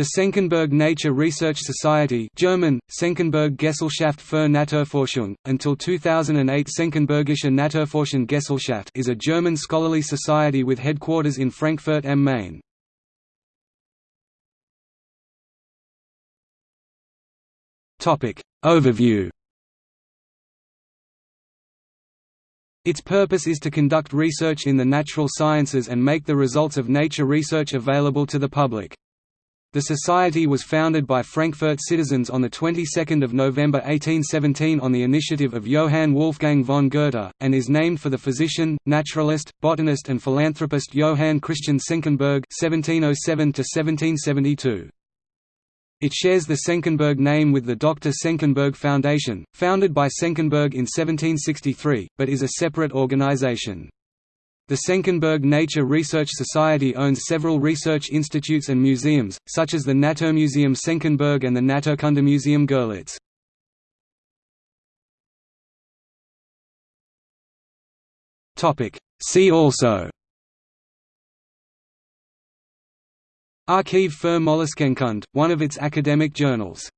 The Senckenberg Nature Research Society German, Senckenberg Gesellschaft für Naturforschung, until 2008 Senckenbergische Naturforschung Gesellschaft is a German scholarly society with headquarters in Frankfurt am Main. Overview Its purpose is to conduct research in the natural sciences and make the results of nature research available to the public. The society was founded by Frankfurt citizens on the 22nd of November 1817 on the initiative of Johann Wolfgang von Goethe, and is named for the physician, naturalist, botanist and philanthropist Johann Christian Senckenberg (1707–1772). It shares the Senckenberg name with the Dr. Senckenberg Foundation, founded by Senckenberg in 1763, but is a separate organization. The Senckenberg Nature Research Society owns several research institutes and museums, such as the Naturmuseum Senckenberg and the Naturkundemuseum Görlitz. See also. Archiv für Molluskenkunde, one of its academic journals